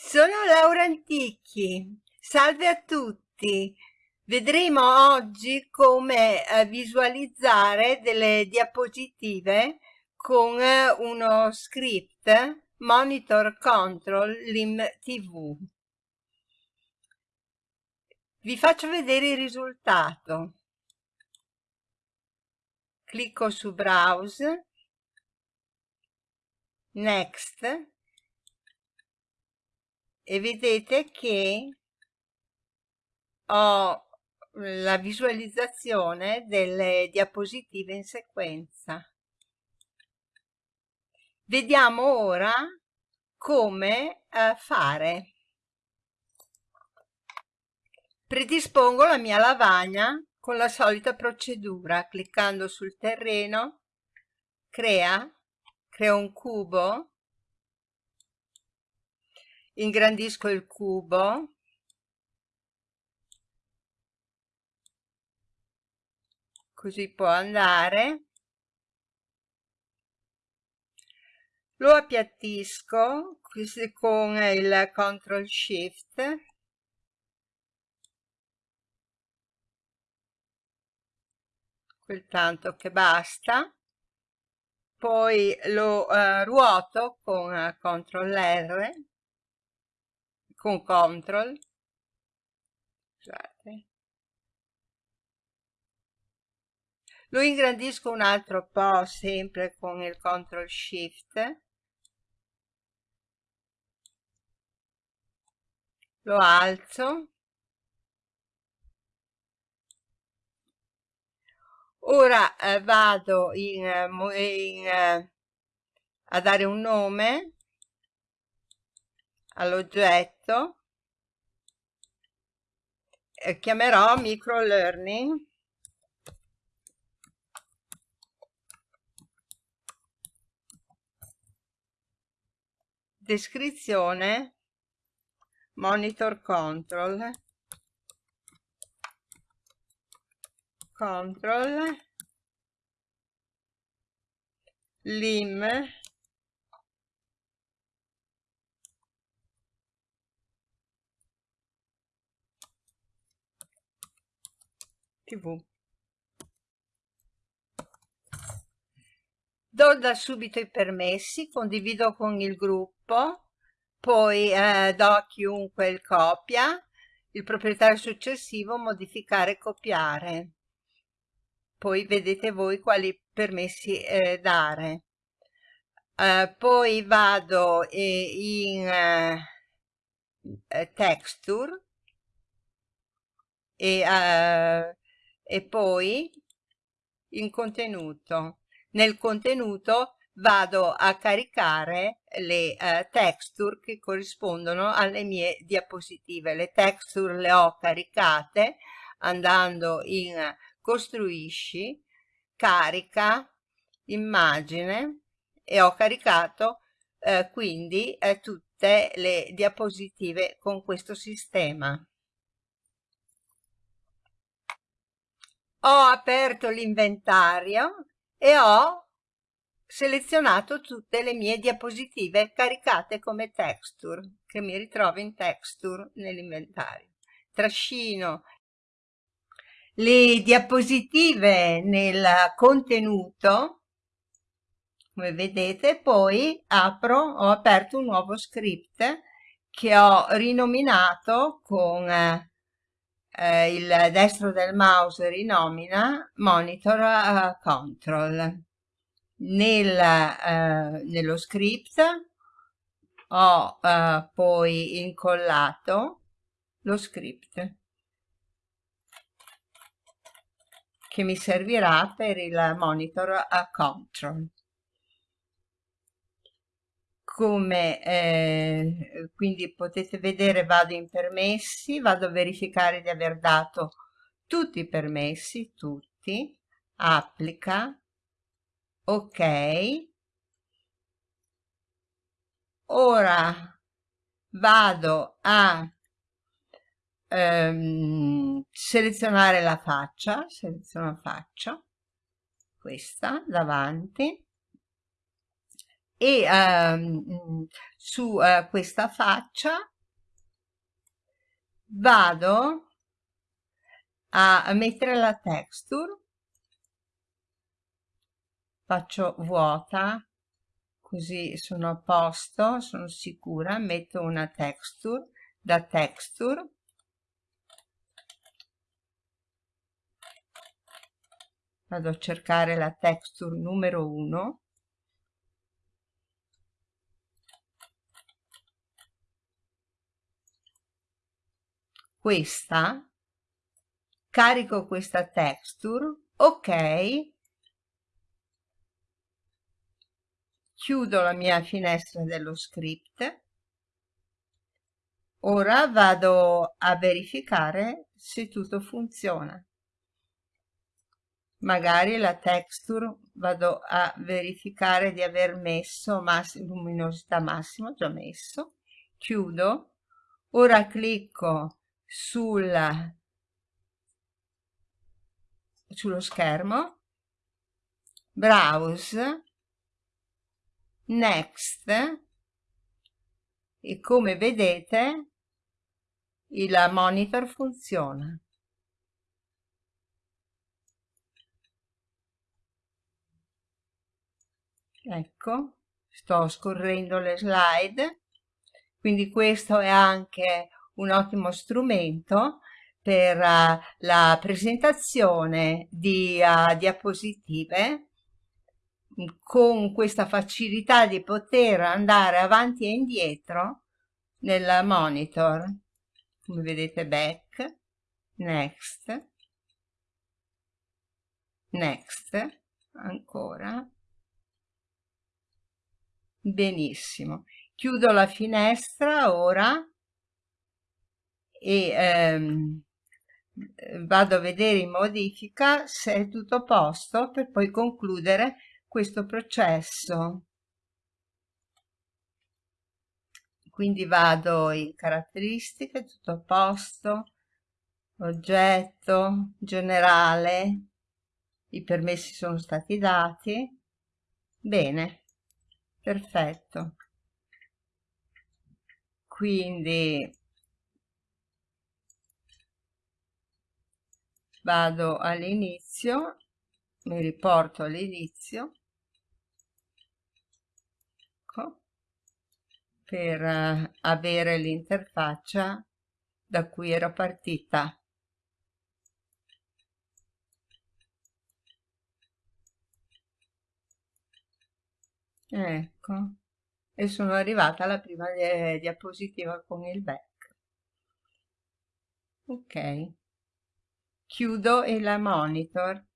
Sono Laura Antichi, salve a tutti. Vedremo oggi come eh, visualizzare delle diapositive con eh, uno script Monitor Control Lim TV. Vi faccio vedere il risultato. Clicco su Browse, Next, e vedete che ho la visualizzazione delle diapositive in sequenza. Vediamo ora come eh, fare. Predispongo la mia lavagna con la solita procedura, cliccando sul terreno, crea, creo un cubo, ingrandisco il cubo. Così può andare. Lo appiattisco con il control shift. Quel tanto che basta. Poi lo uh, ruoto con uh, CTRL R con control. Scusate. Lo ingrandisco un altro po' sempre con il control shift. Lo alzo. Ora eh, vado in, eh, in, eh, a dare un nome all'oggetto e chiamerò micro learning. Descrizione monitor control. Control. Lim tv. Do da subito i permessi, condivido con il gruppo, poi eh, do a chiunque il copia, il proprietario successivo modificare e copiare. Poi vedete voi quali permessi eh, dare. Uh, poi vado eh, in uh, texture e e poi in contenuto. Nel contenuto vado a caricare le uh, texture che corrispondono alle mie diapositive. Le texture le ho caricate andando in costruisci, carica, immagine e ho caricato uh, quindi uh, tutte le diapositive con questo sistema. Ho aperto l'inventario e ho selezionato tutte le mie diapositive caricate come texture che mi ritrovo in texture nell'inventario. Trascino le diapositive nel contenuto come vedete poi apro ho aperto un nuovo script che ho rinominato con eh, eh, il destro del mouse rinomina monitor uh, control. Nel, uh, nello script ho uh, poi incollato lo script che mi servirà per il monitor control come eh, quindi potete vedere vado in permessi, vado a verificare di aver dato tutti i permessi, tutti, applica, ok, ora vado a ehm, selezionare la faccia, seleziono faccia, questa davanti, e um, su uh, questa faccia vado a mettere la texture. Faccio vuota così sono a posto sono sicura. Metto una texture da texture. Vado a cercare la texture numero 1 questa carico questa texture ok chiudo la mia finestra dello script. Ora vado a verificare se tutto funziona. Magari la texture vado a verificare di aver messo mass luminosità massima già messo. Chiudo. Ora clicco sul, sullo schermo. Browse. Next. E come vedete il monitor funziona. Ecco sto scorrendo le slide. Quindi questo è anche un ottimo strumento per uh, la presentazione di uh, diapositive con questa facilità di poter andare avanti e indietro nel monitor. Come vedete back next next ancora. Benissimo. Chiudo la finestra ora e ehm, vado a vedere in modifica se è tutto a posto per poi concludere questo processo. Quindi vado in caratteristiche tutto a posto oggetto generale i permessi sono stati dati. Bene perfetto. Quindi vado all'inizio mi riporto all'inizio. Ecco, per uh, avere l'interfaccia da cui ero partita. Ecco. E sono arrivata alla prima diapositiva con il back. Ok chiudo il monitor